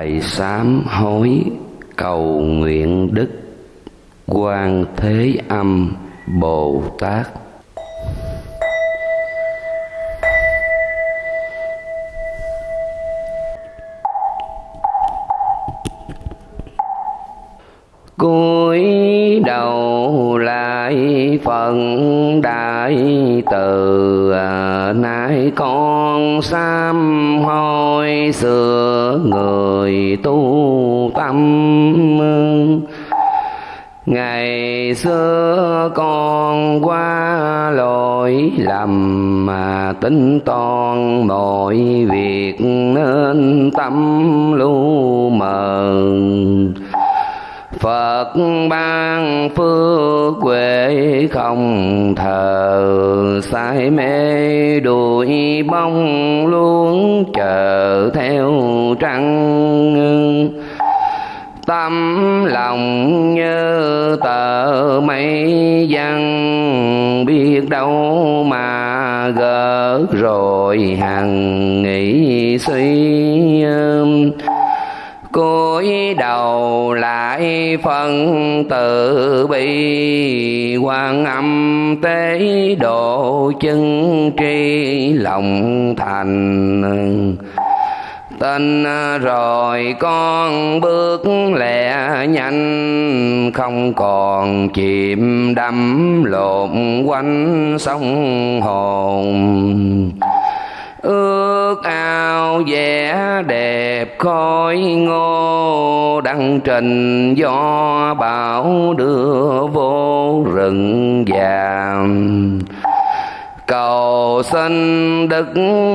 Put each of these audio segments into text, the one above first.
Bài sám hối cầu nguyện đức quan thế âm Bồ Tát. Làm mà tính toán nghĩ suy cúi đầu lại, phân tự bi, quan âm tế độ chân tri, lòng thành. Tin rồi con bước lẹ nhanh, Không còn chìm đắm lộn quanh sông hồn ước ao vẻ đẹp khói ngô đăng trình do bão đưa vô rừng vàng cầu xin đức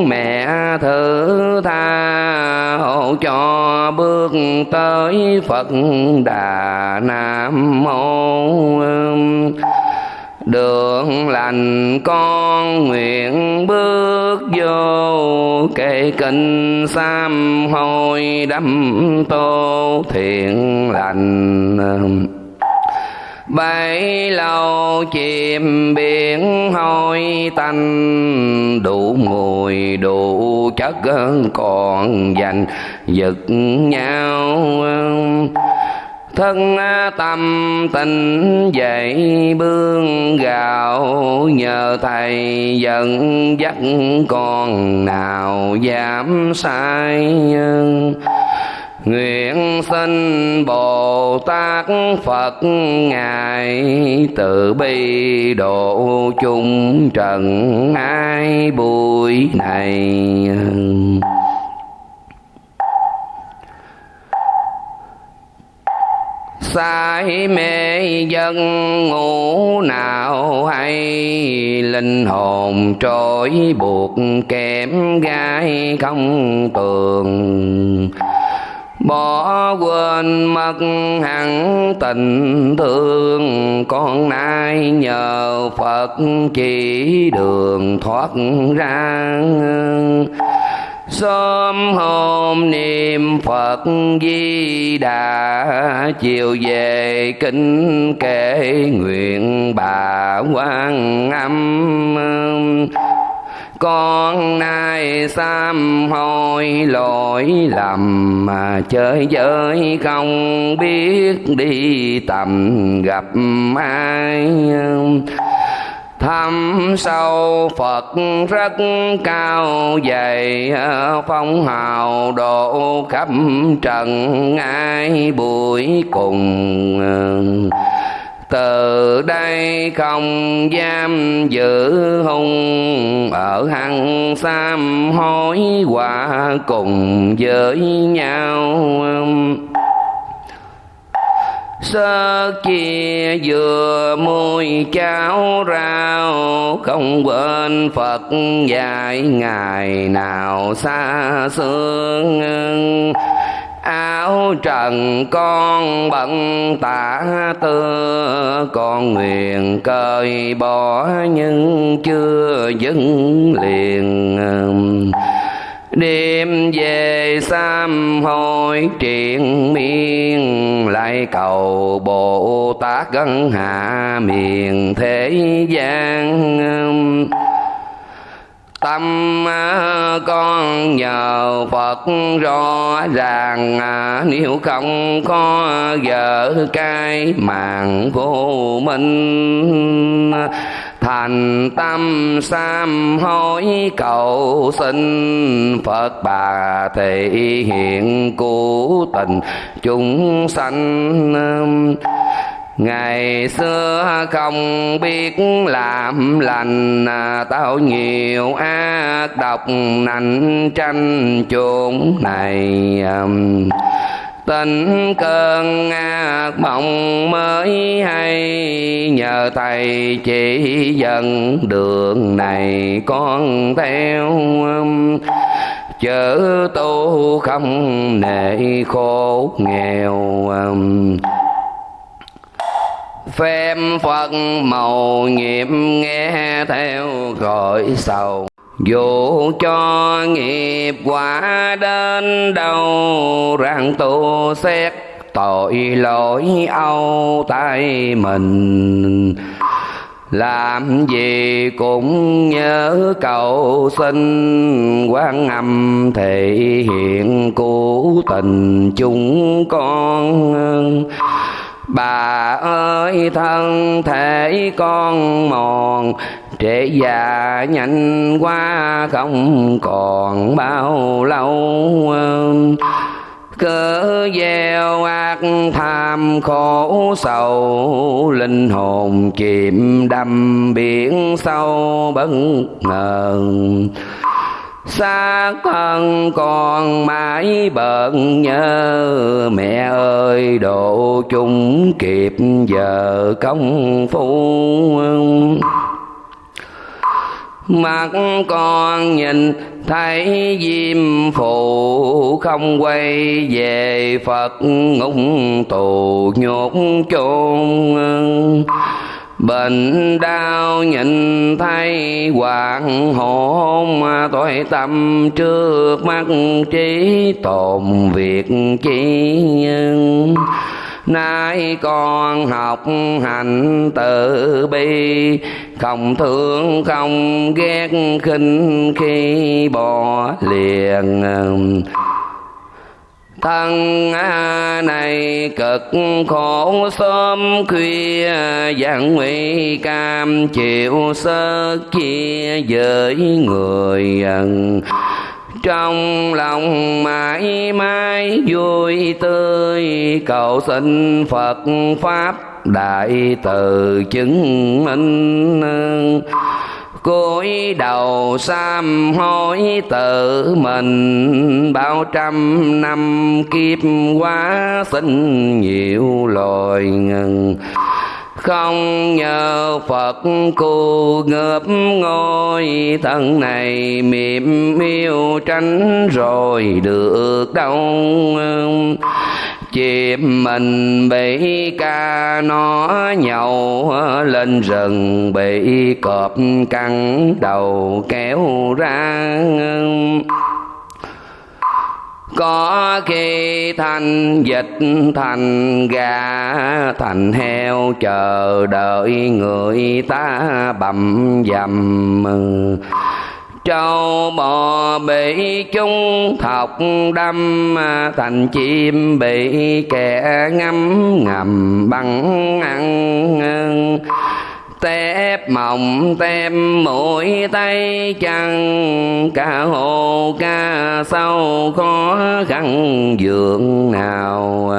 mẹ thứ tha hộ cho bước tới phật đà nam mô đường lành con nguyện bước vô kệ kinh sam hôi đâm tô thiện lành. Bấy lâu chìm biển hôi tanh, đủ mùi đủ chất còn dành giật nhau thân à, tâm tình dậy bương gạo. Nhờ thầy dẫn dắt con nào dám sai Nguyện xin Bồ Tát Phật Ngài từ bi độ chung trần ai buổi này. Sai mê dân ngủ nào hay, linh hồn trôi buộc kém gai không tường. Bỏ quên mất hẳn tình thương, con nay nhờ phật chỉ đường thoát ra sớm hôm niệm phật di đà, chiều về kinh kể nguyện bà quan âm. Con nay sám hối lỗi lầm, mà chơi giới không biết đi tầm gặp ai thâm sâu Phật rất cao dày phong hào độ khắp trần ai buổi cùng. Từ đây không giam giữ hung, ở hằng sam hối hòa cùng với nhau sơ chia vừa môi cháo rau, không quên phật dạy ngày nào xa xương áo trần con bận tả tơ con nguyện cơi bỏ nhưng chưa dứt liền đêm về sám hối triền miên, lại cầu bồ tát gân hạ miền thế gian. Tâm à, con nhờ Phật rõ ràng à, nếu không có vợ cái mạng vô minh thành tâm sam hối, cầu xin Phật bà thể hiện cứu tình. Chúng sanh um, Ngày xưa không biết làm lành à, Tao nhiều ác độc nành tranh chốn này um, Tình cơn ác mộng mới hay, Nhờ Thầy chỉ dẫn đường này con theo. Chớ tu không nệ khổ nghèo. Phép phật màu nhiệm nghe theo gọi sầu dù cho nghiệp quả đến đâu rằng tu xét tội lỗi âu tay mình. Làm gì cũng nhớ cầu xin quan âm thể hiện cứu tình chúng con. Bà ơi, thân thể con mòn trễ già nhanh qua không còn bao lâu. Cớ gieo ác tham khổ, sầu linh hồn chìm đâm biển sâu bất ngờ. Xa thân còn mãi bận nhớ mẹ ơi, độ chung kịp giờ công phu. Mắt con nhìn thấy diêm phụ không quay về Phật ngục tù nhốt chôn. Bệnh đau nhìn thấy hoàng hôn tội tâm trước mắt trí tồn việc chi Nay con học hành tự bi không thương, không ghét, khinh khi bỏ liền. Thân này cực khổ, sớm khuya gian nguy cam, chịu sơ chia với người. Trong lòng mãi mãi vui tươi, cầu xin phật pháp đại từ chứng minh. Cúi đầu sám hối tự mình. Bao trăm năm kiếp quá sinh nhiều loài ngần. Không nhờ Phật cô ngợp ngôi. Thân này mềm yêu tránh rồi được đâu chìm mình bị ca nó nhậu, lên rừng bị cọp cắn đầu kéo ra có khi thành dịch thành gà, thành heo chờ đợi người ta bầm dầm châu bò bị chung thọc đâm, thành chim bị kẻ ngắm ngầm bằng ăn tép mộng tem mũi, tay chân ca hồ ca sâu, khó khăn dường nào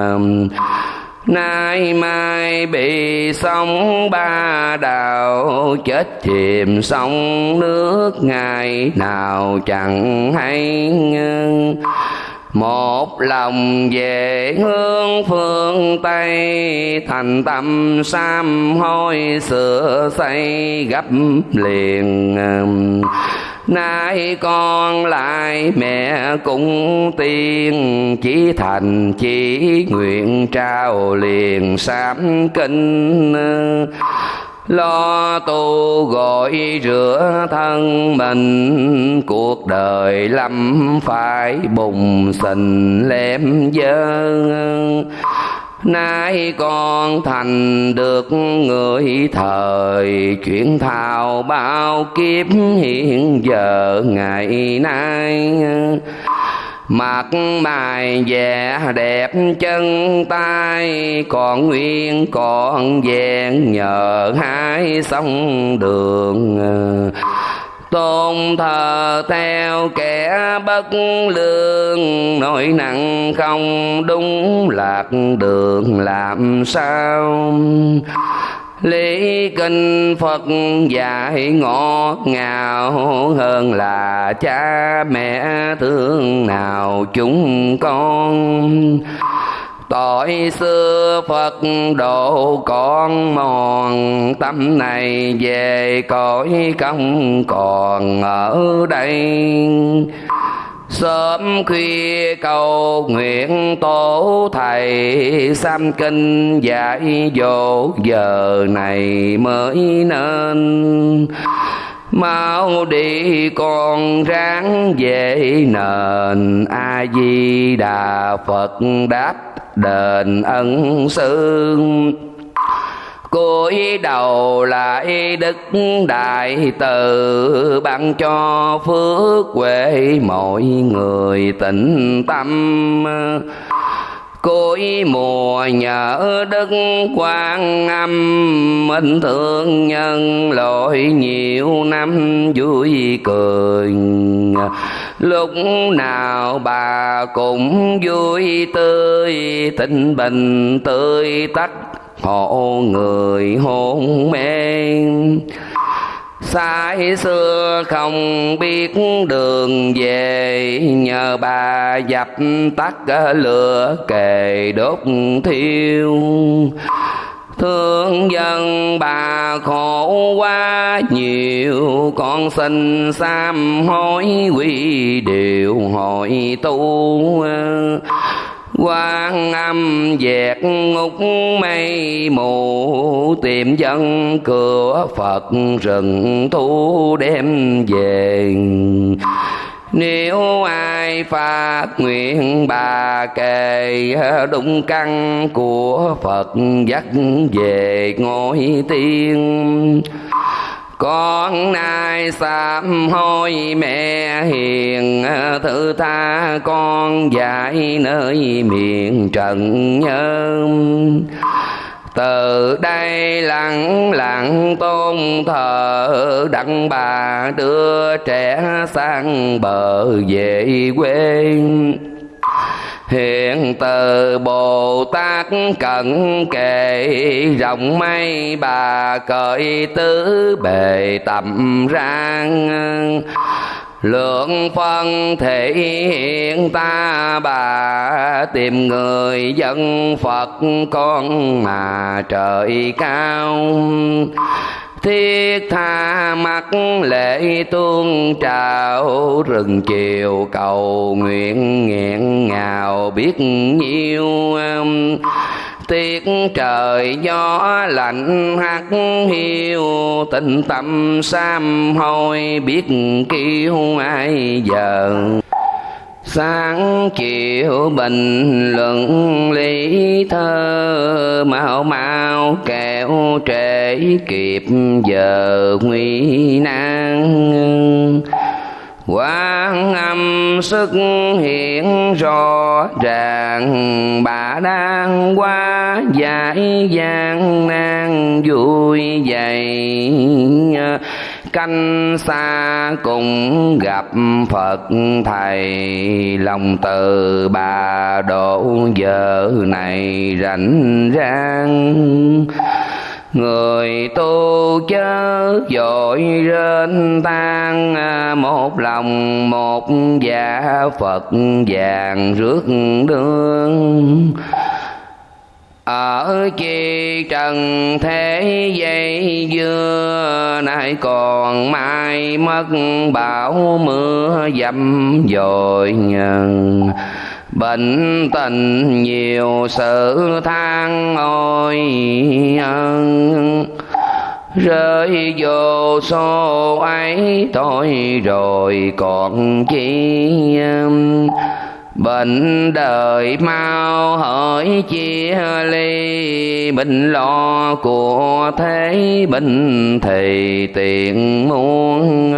nay mai bị sóng ba đào, chết chìm sông nước ngày nào chẳng hay một lòng về hướng phương tây, thành tâm sam hôi sửa xây gấp liền nay con lại mẹ cũng tiên, chỉ thành chỉ nguyện trao liền sám kinh lo tu gọi rửa thân mình, cuộc đời lắm phải bùng sình lem dơ nay con thành được người thời chuyện thao bao kiếp hiện giờ ngày nay. Mặt mày vẻ đẹp chân tay, còn nguyên còn vẹn nhờ hai sông đường tôn thờ theo kẻ bất lương, nỗi nặng không đúng lạc đường làm sao? Lý kinh Phật dạy ngọt ngào hơn là cha mẹ, thương nào chúng con? Tội xưa Phật độ con mòn, Tâm này về cõi công còn ở đây. Sớm khuya cầu nguyện tổ thầy, Sam kinh dạy dỗ giờ này mới nên. Mau đi con ráng về nền A Di Đà Phật đáp đền ân sư cúi đầu lại đức đại từ, ban cho phước huệ mọi người tịnh tâm. Cuối mùa nhớ đức quan âm, minh thương nhân lỗi nhiều năm vui cười lúc nào bà cũng vui tươi, tình bình tươi tắt hộ người hôn mê. Sai xưa không biết đường về, Nhờ bà dập tắt lửa kề đốt thiêu. Thương dân bà khổ quá, nhiều Con xin sám hối, quy điều hội tu. Quan âm dẹt ngục mây, mù tìm dân cửa phật rừng thu đem về nếu ai phát nguyện bà kề đúng căn của Phật dắt về ngôi tiên, con nay sám hối mẹ hiền thứ tha con dạy nơi miền trần nhân từ đây lặng lặng tôn thờ, đặng bà đưa trẻ sang bờ về quê. Hiện từ bồ tát cận kề, rộng mây bà cởi tứ bề tầm rang lượng phân thể hiện ta bà tìm người dân phật con mà trời cao. Thiết tha mắt lễ tuôn trào, rừng chiều cầu nguyện nghẹn ngào biết nhiêu. Tiết trời gió lạnh hắt hiu Tình tâm sam hôi, biết kêu ai giờ. Sáng chiều bình luận lý thơ, mau mau kẹo trễ kịp giờ nguy nan. Quang âm xuất hiện rõ ràng bà đang qua giải gian nan vui dày. Canh xa cùng gặp Phật Thầy, lòng từ bà độ giờ này rảnh rang. Người tu chớ dội rên tan à, Một lòng một dạ Phật vàng rước đường ở chi trần thế dây dưa nay còn mai mất bão mưa dầm dội nhân bệnh tình nhiều sự than ôi rơi vô số ấy thôi rồi còn chi bệnh đời mau hỏi chia ly, bệnh lo của thế bệnh thì tiện muôn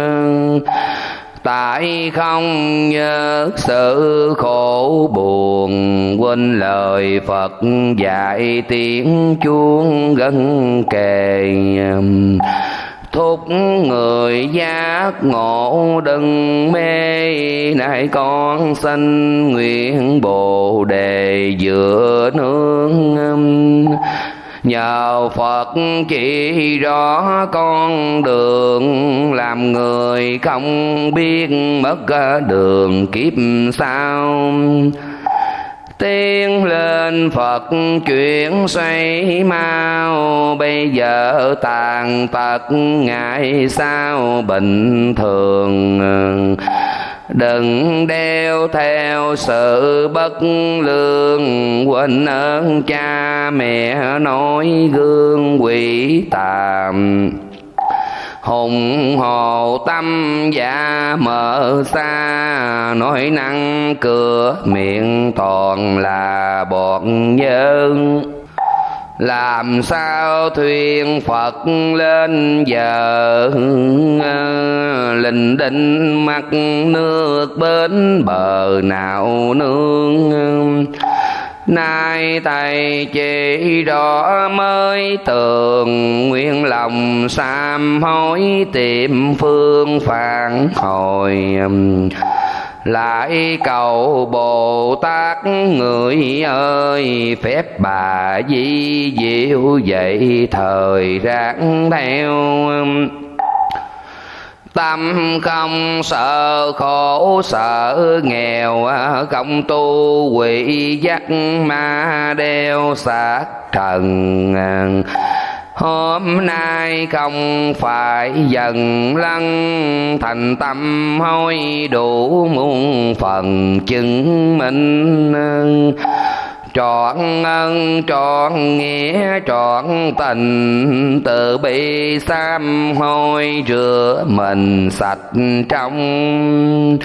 tại không nhớ sự khổ buồn, quên lời phật dạy tiếng chuông gân kề thúc người giác ngộ đừng mê này con sanh nguyện bồ đề giữa nương nhờ phật chỉ rõ con đường, làm người không biết mất ờ, đường kiếp sao tiên lên Phật chuyển xoay mau, Bây giờ tàn tật ngày sao bình thường. Đừng đeo theo sự bất lương Quên ơn cha mẹ nói gương quỷ tàm. Hùng hồ tâm dạ mở xa nói năng cửa miệng toàn là bọn nhân làm sao thuyền phật lên giờ à, linh đinh mặt nước bên bờ nào nương à. nay thầy chỉ rõ mới tường, nguyện lòng sám hối tìm phương phản hồi à lại cầu bồ tát người ơi, phép bà di diệu vậy thời ráng theo. Tâm không sợ khổ, sợ nghèo, không tu quỷ giác ma đeo xác trần hôm nay không phải dần lăng, thành tâm hối đủ muôn phần chứng minh. Trọn ân, trọn nghĩa, trọn tình, từ bi sám hôi rửa mình sạch trong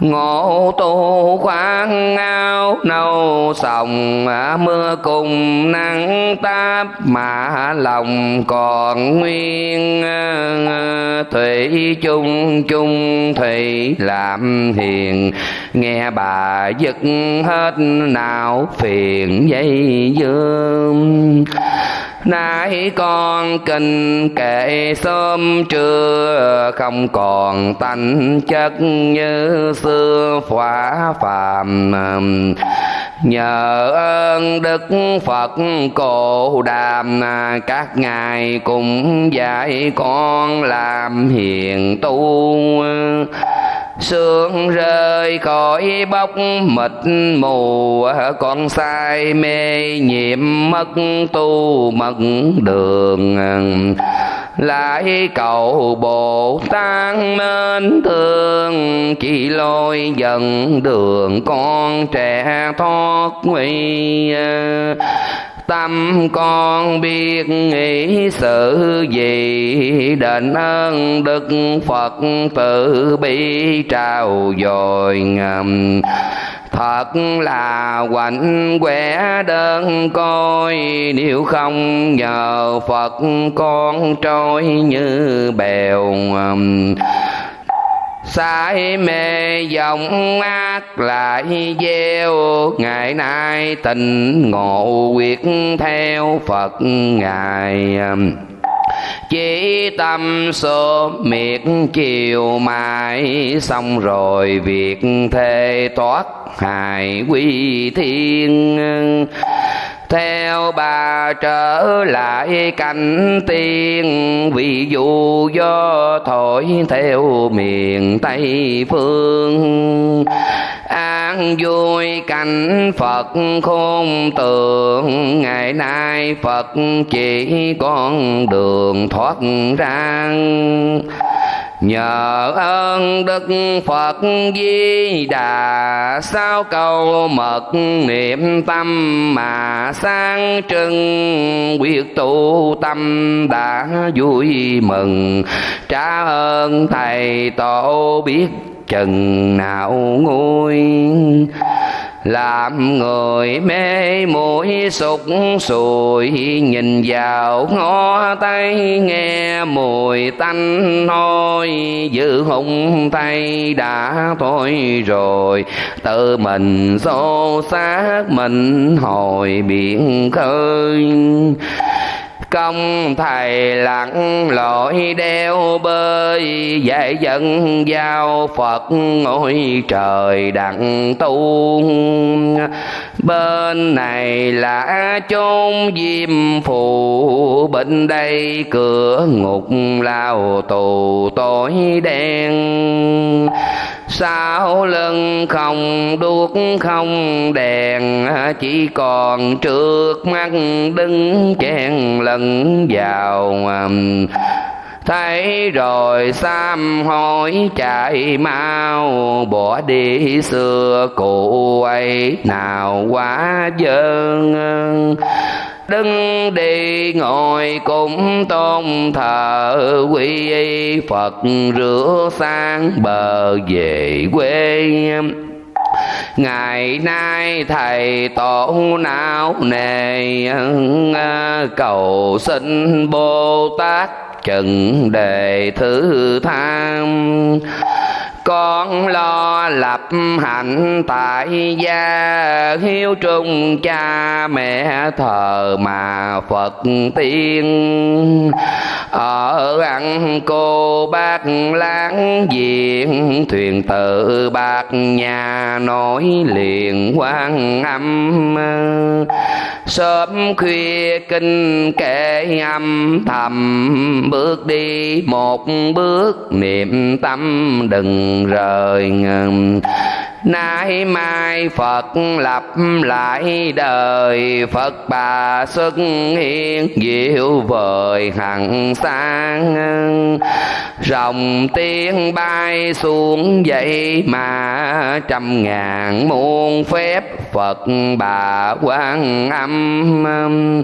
ngộ tu khoan ao nâu sòng, mưa cùng nắng táp, mà lòng còn nguyên, thủy chung chung, thủy làm hiền. Nghe bà dứt hết nào phiền dây dương nãy con kinh kệ sớm trưa, không còn tánh chất như xưa. Phá phàm nhờ ơn đức phật cổ đàm, các ngài cũng dạy con làm hiền tu sương rơi khỏi bốc mịt mù, con sai mê nhiệm mất tu mất đường. Lại cầu bồ tát nên thương, chỉ lôi dần đường con trẻ thoát nguy tâm con biết nghĩ sự gì. Đền ơn đức phật tự bi trao dồi ngầm. Thật là quạnh quẻ đơn coi nếu không nhờ phật con trôi như bèo sai mê dòng ác lại gieo. Ngày nay tình ngộ quyết theo phật ngài. Chỉ tâm số miệt chiều mai xong rồi việc thề thoát hài quy thiên theo bà trở lại cảnh tiên vì dù do thổi theo miền tây phương. An vui cảnh phật khôn tường ngày nay phật chỉ con đường thoát ra nhờ ơn đức phật di đà, sao câu mật niệm tâm mà sang trưng quyết tu tâm đã vui mừng. Trả ơn thầy tổ biết chừng nào nguôi làm người mê mũi sụt sùi, nhìn vào ngó tay, nghe mùi tanh hôi. Giữ hung tay đã thôi rồi, tự mình xô xác mình hồi biển khơi công thầy lặng lội đeo bơi dạy dân giao phật ngôi trời đặng tu. Bên này là chốn diêm phù, bên đây cửa ngục lao tù tối đen sau lưng không đuốc không đèn, chỉ còn trước mắt đứng chen lẫn vào thấy rồi sam hối chạy mau, bỏ đi xưa cụ ấy, nào quá dơn đứng đi ngồi cũng tôn thờ quy y phật, rửa sang bờ về quê. Ngày nay thầy tổ não nề ờ, cầu xin bồ tát chừng đề thứ tham con lo lập hạnh tại gia. Hiếu trung, cha mẹ thờ mà phật tiên. Ở ăn cô bác láng giềng, thuyền tự bạc nhà nổi liền quan âm. Sớm khuya kinh kệ âm thầm, bước đi một bước niệm tâm đừng rời nay mai phật lập lại đời, phật bà xuất hiện, diệu vời hằng sáng rồng tiên bay xuống dậy mà trăm ngàn muôn phép phật bà quan âm.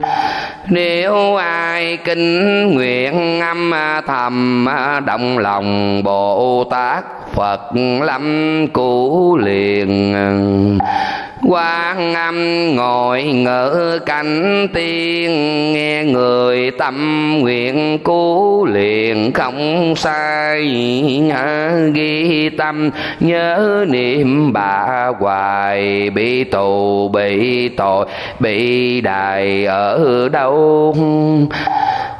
Nếu ai kinh nguyện âm thầm động lòng bồ tát phật lâm cứu liền. Quan âm ngồi ngỡ cảnh tiên, nghe người tâm nguyện cứu liền không sai. Ghi tâm, nhớ niệm bà hoài, bị tù, bị tội, bị đài ở đâu?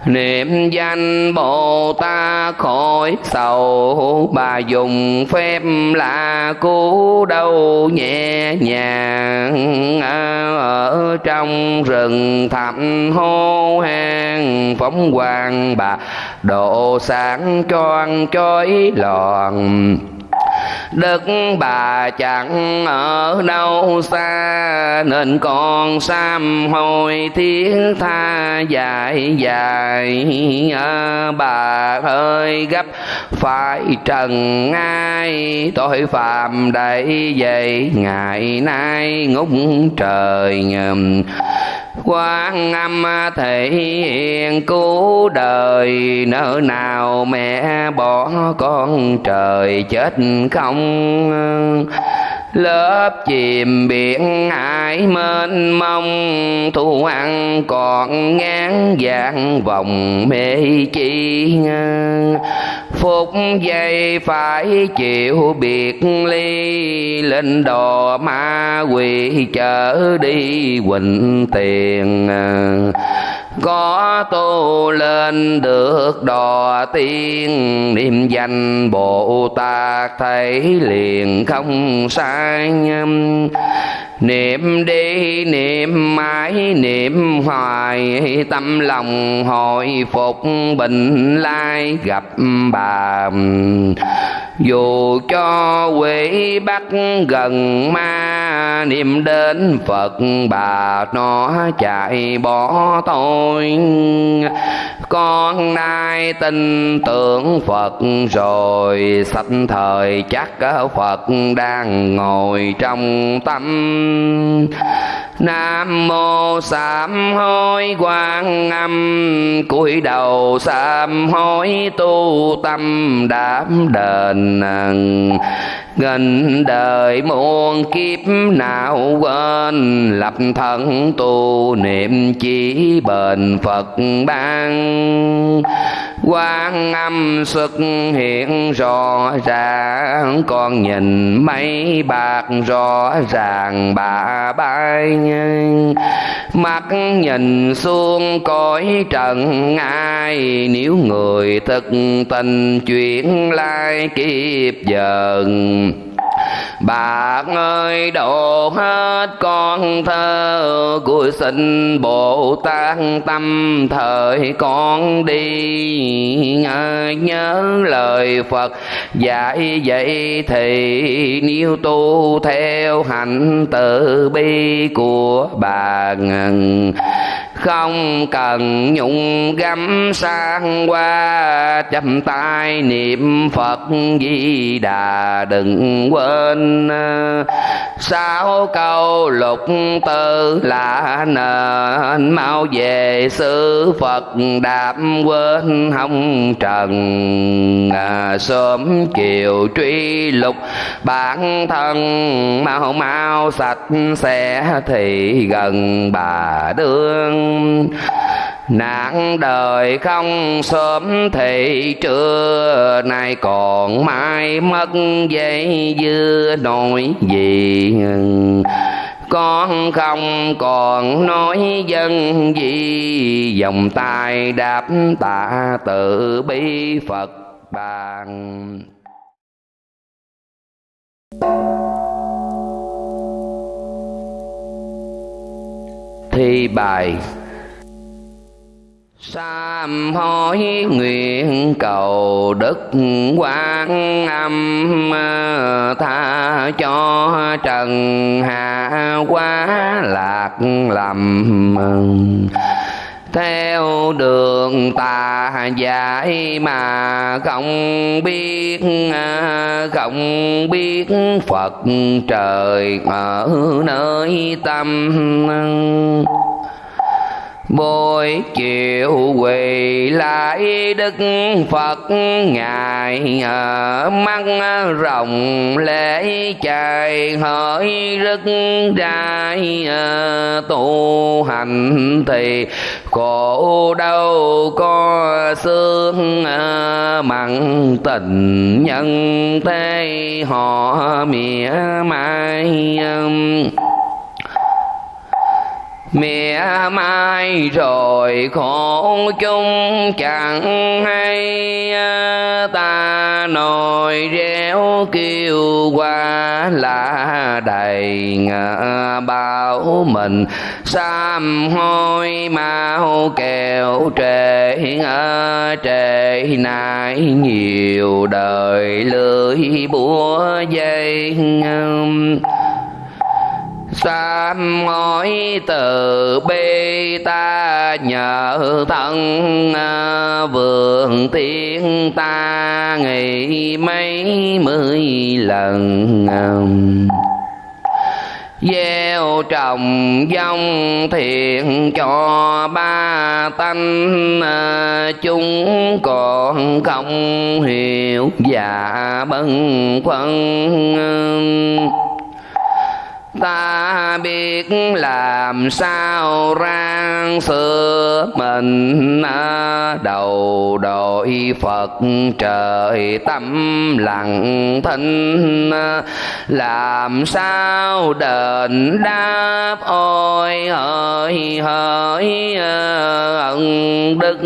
Niệm danh bồ tát khỏi sầu, bà dùng phép là cứu đâu nhẹ nhàng ở trong rừng thẳm hô hang. Phóng quang bà độ sáng choang chói lòn Đức bà chẳng ở đâu xa Nên con sam hồi thiết tha dài dài. À, Bà ơi gấp phải trần ai? Tội phạm đầy dậy ngày nay ngút trời quan âm thể hiện cứu đời nỡ nào mẹ bỏ con trời chết không? Lớp chìm biển hải mênh mông, thu ăn còn ngán dạng vòng mê chi phút giây phải chịu biệt ly, lên đò ma quỷ chở đi quỳnh tiền có tu lên được đò tiên, niệm danh bồ tát thấy liền không sai niệm đi, niệm mãi, niệm hoài, tâm lòng hồi phục bình lai gặp bà dù cho quỷ bắt gần ma, niệm đến phật, bà nó chạy bỏ tôi. Con nay tin tưởng phật rồi sạch thời chắc phật đang ngồi trong tâm. Nam mô sám hối quan âm, cúi đầu sám hối tu tâm đảm đền ng nghìn đời muôn kiếp nào quên, lập thân tu niệm chỉ bền phật ban. Quan âm xuất hiện rõ ràng, con nhìn mấy bạc rõ ràng bà bay. Mắt nhìn xuống cõi trần ai, nếu người thực tình chuyện lai kiếp dần. Bạc ơi độ hết con thơ của sinh Bồ Tát tâm thời con đi Nhớ lời Phật dạy vậy thì Nếu tu theo hạnh từ bi của bà ngần không cần nhung gắm sang qua chăm tay niệm phật di đà đừng quên. Sáu câu lục tư là nền mau về sư phật đạp quên hồng trần. À, sớm chiều truy lục bản thân mau mau sạch sẽ thì gần bà đương nạn đời không sớm thì trưa nay còn mai mất dây dưa nổi gì. Con không còn nói dân gì dòng tay đáp tạ tự bi phật bàn. Thi bài Sám hối nguyện cầu đức quan âm ờ, tha cho trần hạ quá lạc lầm theo đường tà dạy mà không biết ờ, không biết Phật trời ở nơi tâm. Buổi chiều quỳ lại Đức Phật, Ngài ở mắt rồng lễ chạy hỡi rất trai ờ, tu hành thì khổ đâu có xương ờ, mặn tình nhân thế, họ mỉa mai mẹ mai rồi khổ chung chẳng hay, ta nồi réo kêu qua là đầy bao mình. Sam hôi mau kẹo trễ trễ nay nhiều đời lưỡi búa dây sám ngói từ bi ta nhờ thân à, vườn tiên ta nghỉ mấy mươi lần. Gieo trồng dòng thiện cho ba tánh à, chúng còn không hiểu và bâng khuâng ta biết làm sao rang xưa mình. Đầu đội phật trời tâm lặng thinh. Làm sao đền đáp ôi hỡi hỡi, ân đức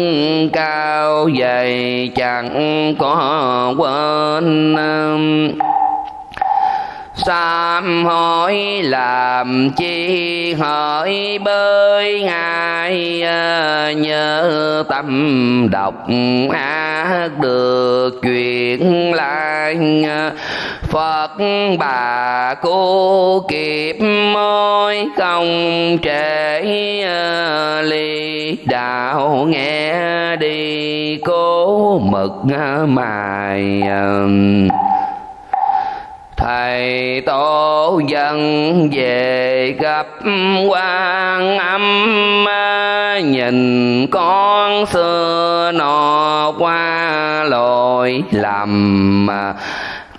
cao dày chẳng có quên sám hối làm chi hỡi bơi ngài ờ, nhớ tâm độc ác được chuyện lại. Phật bà cô kịp môi không trễ ờ, ly đạo nghe đi cố mực mài ờ thầy tổ dân về gặp quan âm nhìn con xưa nọ qua lỗi lầm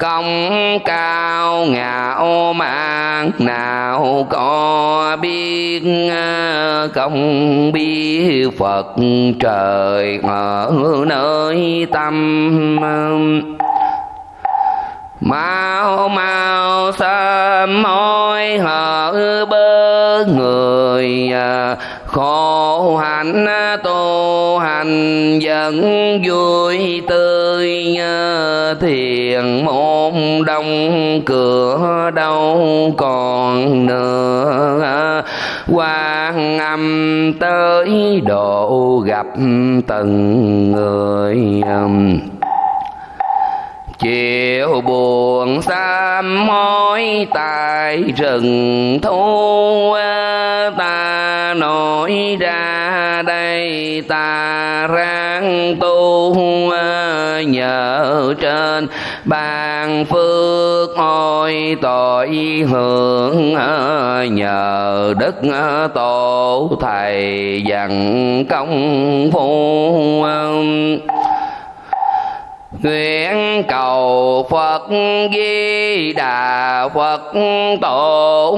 công cao ngạo mạn. Nào có biết ờ, công biết phật trời ở nơi tâm mau mau sớm môi hở bơ người à, khổ hạnh à, tu hành vẫn vui tươi à, thiền môn đông cửa đâu còn nữa. Quan âm tới độ gặp từng người chiều buồn sám hối tại rừng thu ta nổi ra đây, ta ráng tu nhờ trên bàn phước ôi tội hưởng nhờ đức tổ thầy dặn công phu nguyện cầu phật di đà phật tổ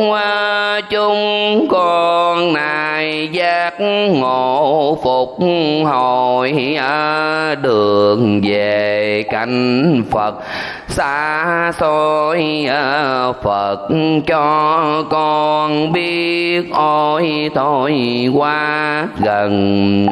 chúng con này giác ngộ phục hồi đường về cảnh phật. Xa xôi phật cho con biết ôi thôi qua gần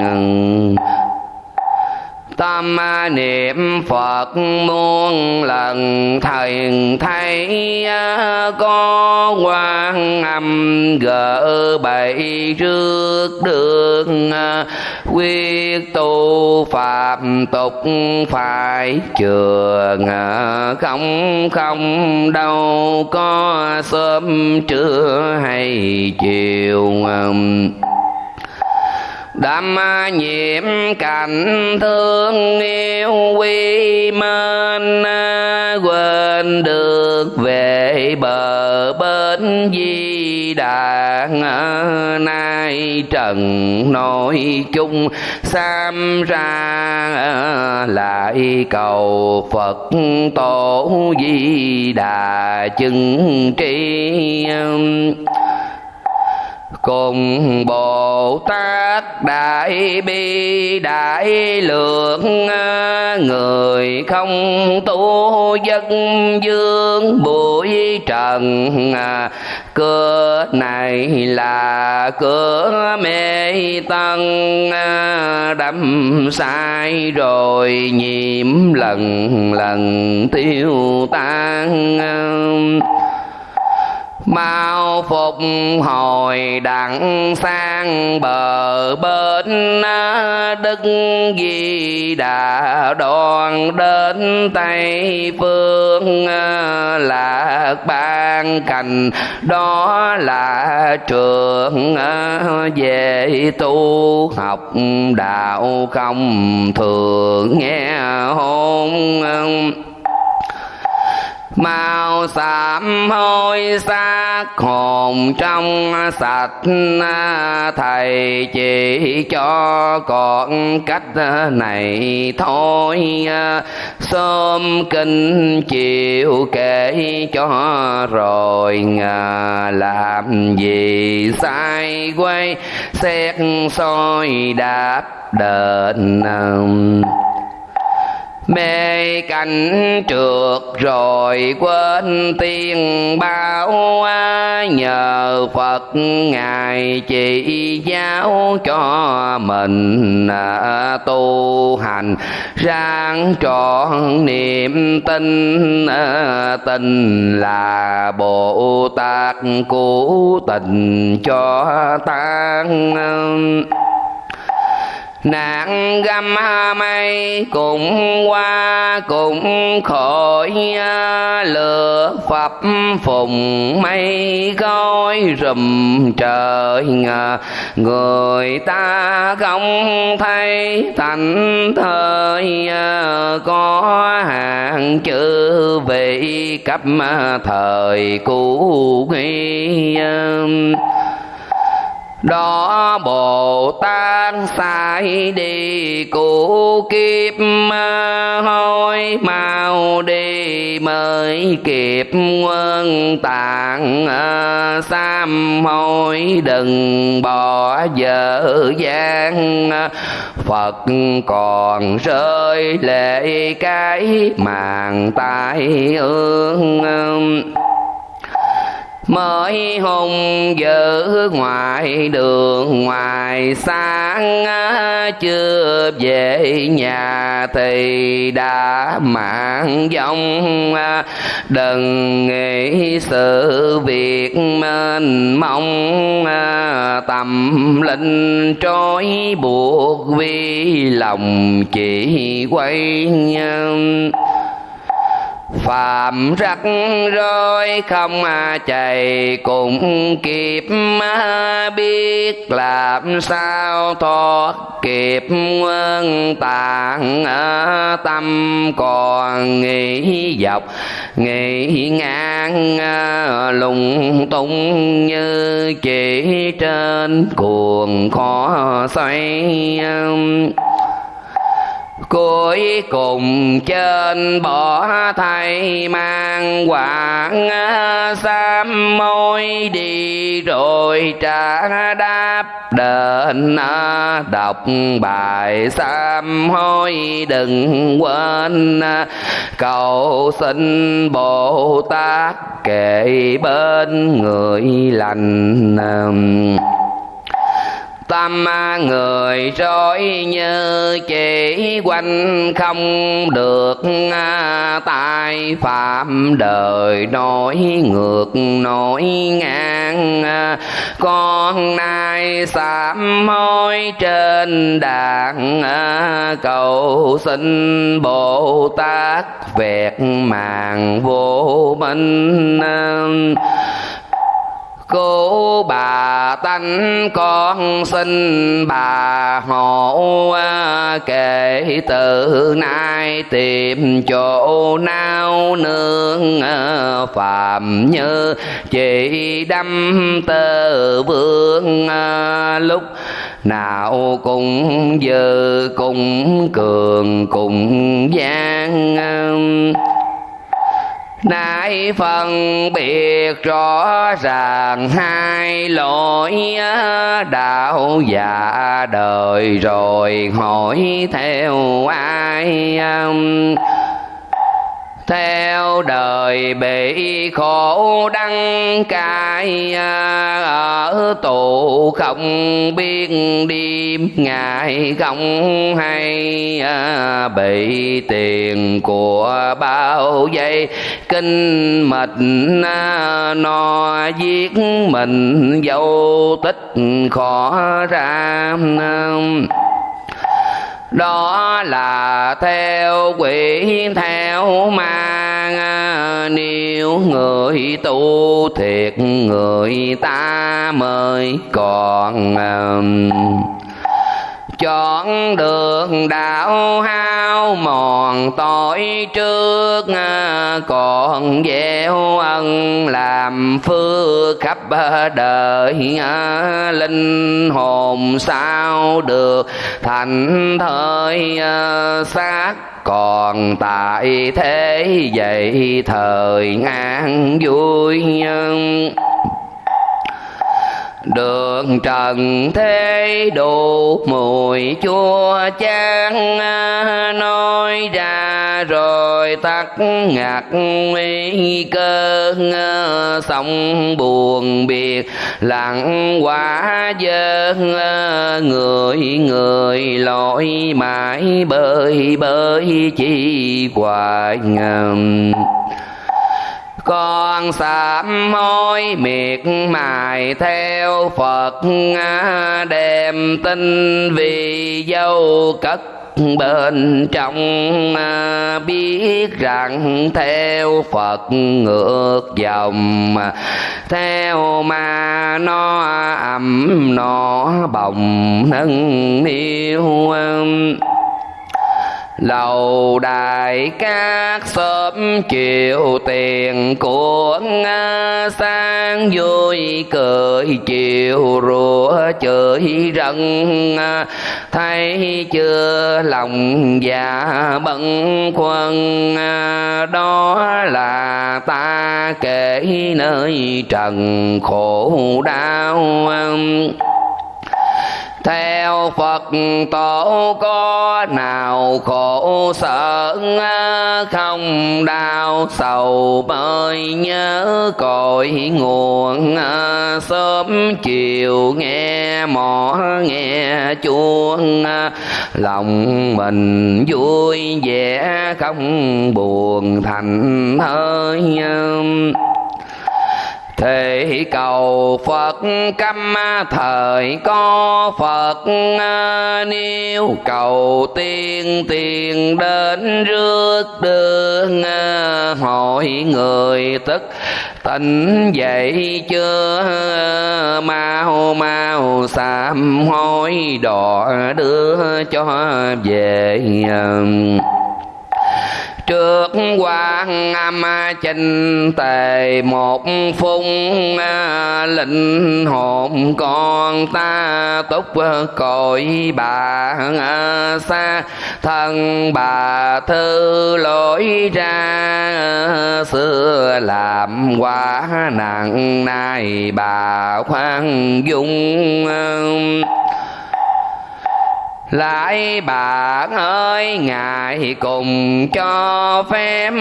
tâm niệm phật muôn lần, thầy thấy à, có quan âm gỡ bậy trước đường à, quyết tu phạm tục phải trường à, không không đâu có sớm trưa hay chiều đam nhiễm cảnh thương yêu quy mến à, quên được về bờ bên di đàn à, nay trần nội chung sam ra à, lại cầu phật tổ di đà chứng tri cùng bồ tát đại bi đại lượng, người không tu dân dương bụi trần. Cửa này là cửa mê tân đâm sai rồi nhiễm lần lần tiêu tan mau phục hồi đặng sang bờ bên đức di đà đoàn đến tây phương ờ, lạc ban cành. Đó là trường ờ, về tu học đạo không thường nghe hôn ờ mau sám hôi xác hồn trong sạch, thầy chỉ cho con cách này thôi. Sớm kinh chịu kể cho rồi làm gì sai quay, xét soi đáp đền mê cảnh trượt rồi quên tiên bao nhờ phật ngài chỉ giáo cho mình à, tu hành. Ráng trọn niềm tin à, tin là bồ tát cứu tình cho tan nạn găm mây cũng qua, cũng khỏi, lửa phập phùng mây gói rùm trời người ta không thấy thành thời, có hàng chữ vị cấp thời cũ nghi đó bồ tát sai đi cụ kiếp hôi mau đi mới kịp quân tạng à, sam hôi đừng bỏ dở gian à, phật còn rơi lệ cái màn tai ương à mới hùng giữ ngoài đường, ngoài sáng à, chưa về nhà thì đã mạng vong à, đừng nghĩ sự việc mênh mong à, tâm linh trói buộc vì lòng chỉ quay phạm rắc rối không chạy cùng kịp biết làm sao thoát kịp quân tạng tâm còn nghĩ dọc, nghĩ ngang ờ, lùng tung như chỉ trên cuồng khó xoay cuối cùng trên bỏ thầy mang quảng, sám môi đi rồi trả đáp đền. Đọc bài sám hối đừng quên, cầu xin bồ tát kệ bên người lành tâm người rối như chỉ quanh không được tai phạm đời nổi ngược, nổi ngang. Con nay sám hối trên đàn, cầu xin bồ tát vẹt màng vô minh cô bà tánh con xin bà hộ kể từ nay tìm chỗ nào nương ờ, phạm như chỉ đâm tơ vương ờ, lúc nào cũng dư cùng cường cùng gian ờ. Nay phân biệt rõ ràng hai lỗi đạo và đời rồi hỏi theo ai theo đời bị khổ đắng cay à, ở tù không biết đêm ngày không hay à, bị tiền của bao giây kinh mệt à, nó giết mình dâu tích khó ra đó là theo quỷ theo ma à, nếu người tu thiệt người ta mới còn à, chọn đường đạo hao mòn tội trước à, còn gieo ân làm phước khắp đời à, linh hồn sao được thành thời à, xác còn tại thế vậy thời an vui đường trần thế đủ mùi chua chán, nói ra rồi tắt ngạc nguy cơ sông buồn biệt, lặng quá dơ người người lội mãi bơi bơi chi hoài ngầm con sám hối miệt mài theo phật đem tin vì dâu cất bên trong à, biết rằng theo phật ngược dòng. Theo ma nó ẩm nó bồng nâng yêu lầu đài các xóm chịu tiền của sang vui cười chiều rủa chửi rần thấy chưa, lòng già bận quân đó là ta kể nơi trần khổ đau theo Phật, tổ có nào khổ sợ không? Đau sầu bơi nhớ cội nguồn sớm chiều nghe mỏ, nghe chuông lòng mình vui vẻ không buồn thành hơi thể cầu phật, căm thời có phật à, nếu cầu tiên, tiền đến rước đường à, hỏi người tức. Tỉnh dậy chưa? Mau mau, sám hối đỏ đưa cho về à trước quan âm chinh tề, một phung à, linh hồn con ta túc cội bà à, xa. Thân bà thư lỗi ra, xưa làm quá nặng nay bà khoan dung à lại bạn ơi ngài cùng cho phép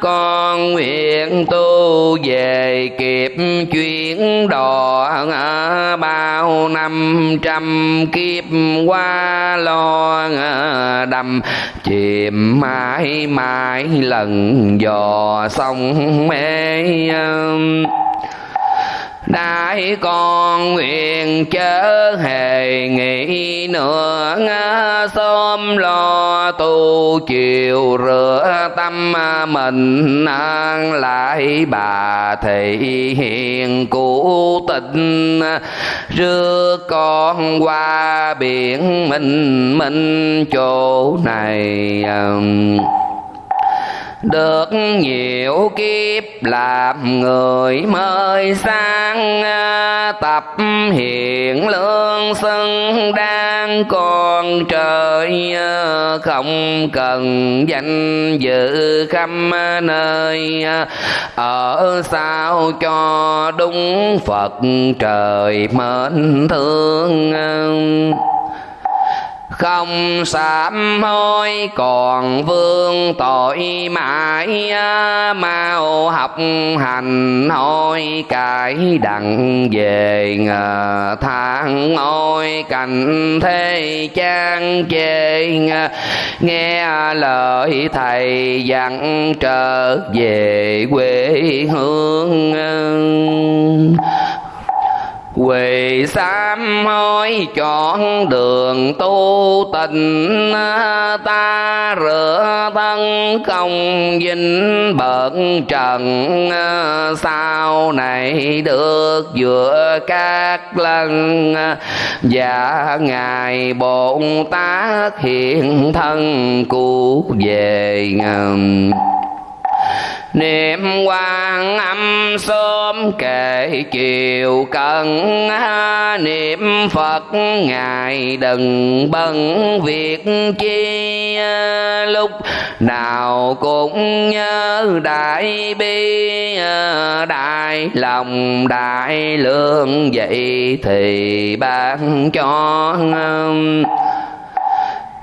con nguyện tu về kịp chuyển đò bao năm trăm kiếp qua lo đầm. Chìm mãi mãi lần dò sông mê đại con nguyện chớ hề nghĩ nữa xóm lo tu chiều rửa tâm mình, an lại bà thị hiền cụ tình rước con qua biển mình mình chỗ này um, được nhiều kiếp làm người mới sang à, tập hiện lương xưng đang còn trời à, không cần danh dự khắp nơi à, ở sao cho đúng phật trời mến thương không sám hối, còn vương tội mãi, mau học hành hối cải đặng về ngờ thang ôi cảnh thế trang chê nghe lời thầy dặn trở về quê hương. Quỳ sám hối chọn đường tu tình Ta rửa thân công vinh bận trần. Sau này được giữa các lần, Và Ngài Bồn Tát hiện thân cứu về. ngầm niệm quan âm sớm kể chiều cần niệm phật ngài đừng bận việc chi lúc nào cũng nhớ đại bi, đại lòng, đại lương. Vậy thì ban cho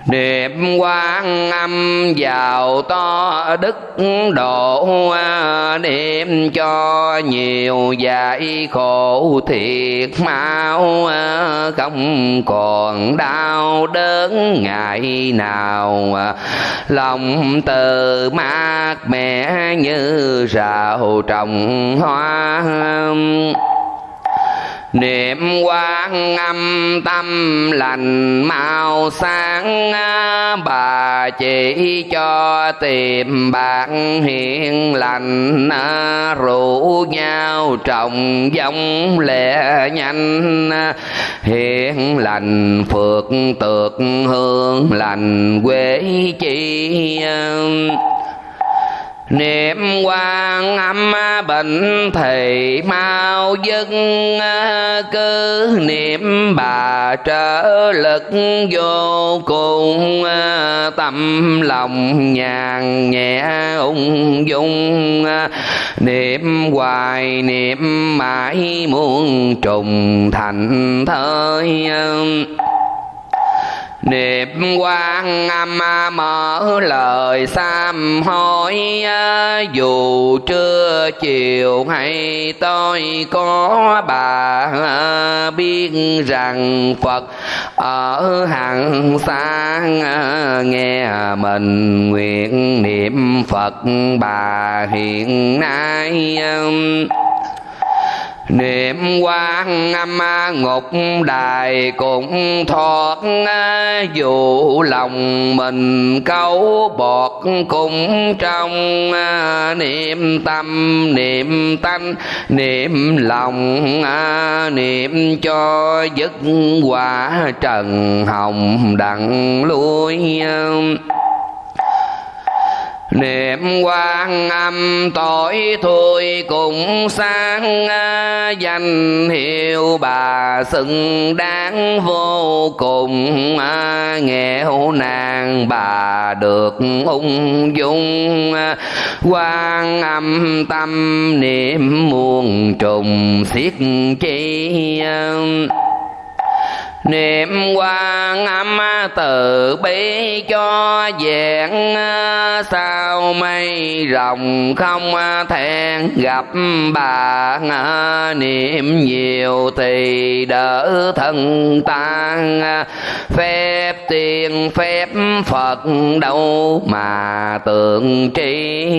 Điệp quan âm vào to đức độ, niệm cho nhiều dạy khổ thiệt mau, không còn đau đớn ngày nào. Lòng từ mát mẻ như rào trồng hoa niệm quán âm tâm lành, mau sáng à, bà chỉ cho tìm bạn hiền lành à, rủ nhau trồng giống lẻ nhanh à, hiền lành phượt tược hương lành, quế chi niệm quan âm bệnh thì mau dứt à, cứ niệm bà trở lực vô cùng à, tâm lòng nhàn nhẹ ung dung à, niệm hoài niệm mãi muôn trùng thành thơi niệm quan âm mở lời sám hối dù trưa chiều hay tôi có bà biết rằng phật ở hàng xa nghe mình nguyện niệm phật bà hiện nay niệm quan âm ngục đài cũng thoát, dù lòng mình câu bọt cũng trong. Niệm tâm, niệm tánh, niệm lòng, niệm cho dứt quả trần hồng đặng lui niệm quan âm tội thôi cũng sáng à, danh hiệu bà xứng đáng vô cùng à, nghèo nàng bà được ung dung à. quan âm tâm niệm muôn trùng siết chi niệm quan âm từ bi cho vẹn, sao mây rồng không thẹn gặp bà? Niệm nhiều thì đỡ thân tan phép tiền phép phật đâu mà tượng tri?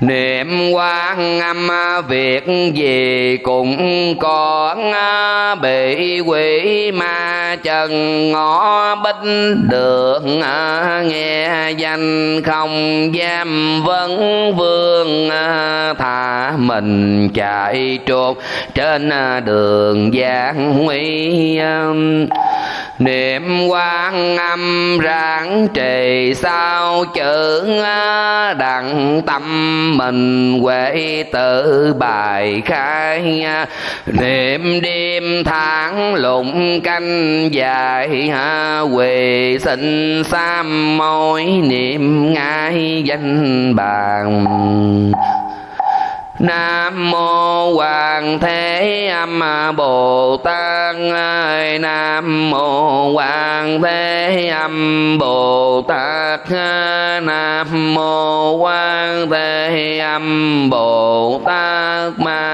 Niệm quan âm việc gì cũng còn bị quỷ, ma chân ngõ bích, đường, nghe danh, không dám vấn vương thả mình, chạy trốn, trên đường giang nguy um, niệm quan âm ráng trì sao chữ à, đặng tâm mình huệ tự bài khai à. niệm đêm tháng lụng canh dài à, quỳ sinh sam môi, niệm ngay danh bàn. Nam mô Hoàng Thế Âm Bồ Tát Nam mô Hoàng Thế Âm Bồ Tát Nam mô Hoàng Thế Âm Bồ Tát. Ma